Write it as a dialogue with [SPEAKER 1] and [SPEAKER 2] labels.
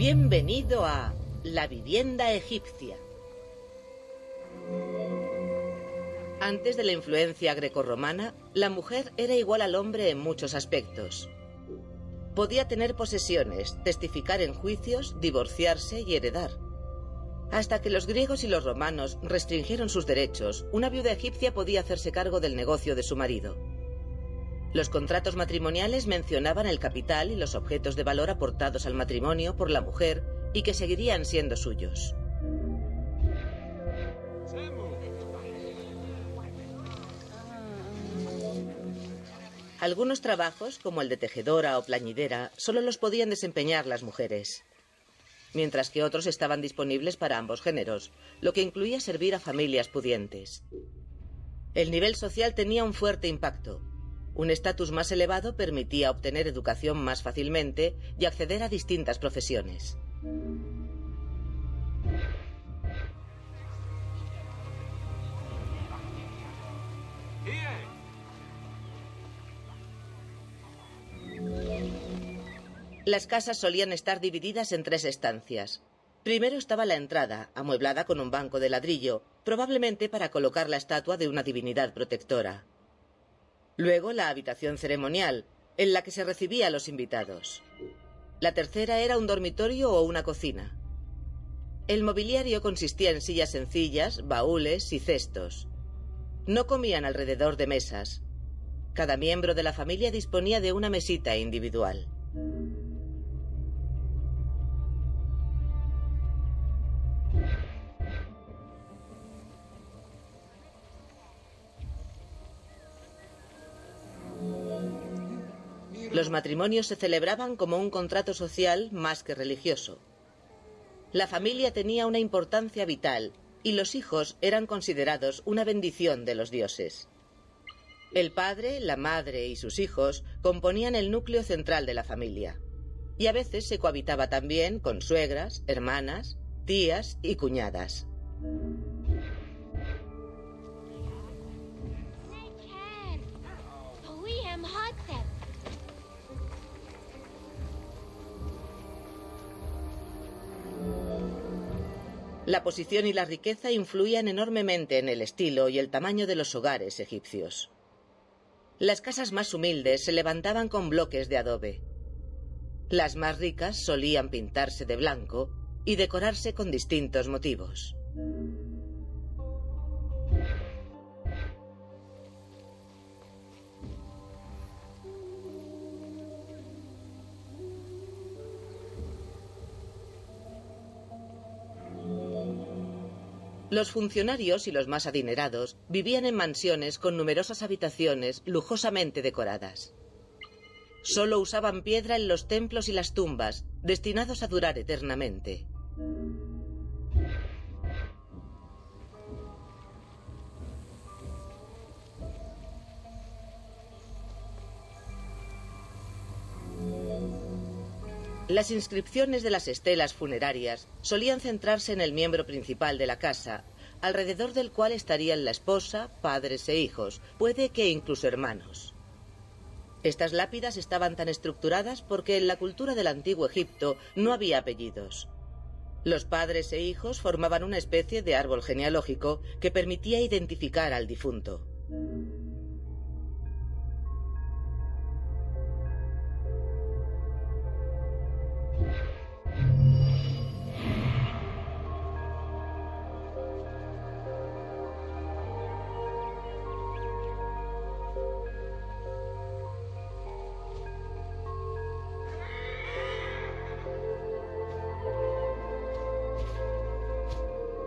[SPEAKER 1] Bienvenido a La vivienda egipcia. Antes de la influencia grecorromana, la mujer era igual al hombre en muchos aspectos. Podía tener posesiones, testificar en juicios, divorciarse y heredar. Hasta que los griegos y los romanos restringieron sus derechos, una viuda egipcia podía hacerse cargo del negocio de su marido. Los contratos matrimoniales mencionaban el capital y los objetos de valor aportados al matrimonio por la mujer y que seguirían siendo suyos. Algunos trabajos, como el de tejedora o plañidera, solo los podían desempeñar las mujeres, mientras que otros estaban disponibles para ambos géneros, lo que incluía servir a familias pudientes. El nivel social tenía un fuerte impacto. Un estatus más elevado permitía obtener educación más fácilmente y acceder a distintas profesiones. Las casas solían estar divididas en tres estancias. Primero estaba la entrada, amueblada con un banco de ladrillo, probablemente para colocar la estatua de una divinidad protectora. Luego la habitación ceremonial, en la que se recibía a los invitados. La tercera era un dormitorio o una cocina. El mobiliario consistía en sillas sencillas, baúles y cestos. No comían alrededor de mesas. Cada miembro de la familia disponía de una mesita individual. Los matrimonios se celebraban como un contrato social más que religioso. La familia tenía una importancia vital y los hijos eran considerados una bendición de los dioses. El padre, la madre y sus hijos componían el núcleo central de la familia. Y a veces se cohabitaba también con suegras, hermanas, tías y cuñadas. La posición y la riqueza influían enormemente en el estilo y el tamaño de los hogares egipcios. Las casas más humildes se levantaban con bloques de adobe. Las más ricas solían pintarse de blanco y decorarse con distintos motivos. Los funcionarios y los más adinerados vivían en mansiones con numerosas habitaciones lujosamente decoradas. Solo usaban piedra en los templos y las tumbas, destinados a durar eternamente. Las inscripciones de las estelas funerarias solían centrarse en el miembro principal de la casa, alrededor del cual estarían la esposa, padres e hijos, puede que incluso hermanos. Estas lápidas estaban tan estructuradas porque en la cultura del antiguo Egipto no había apellidos. Los padres e hijos formaban una especie de árbol genealógico que permitía identificar al difunto.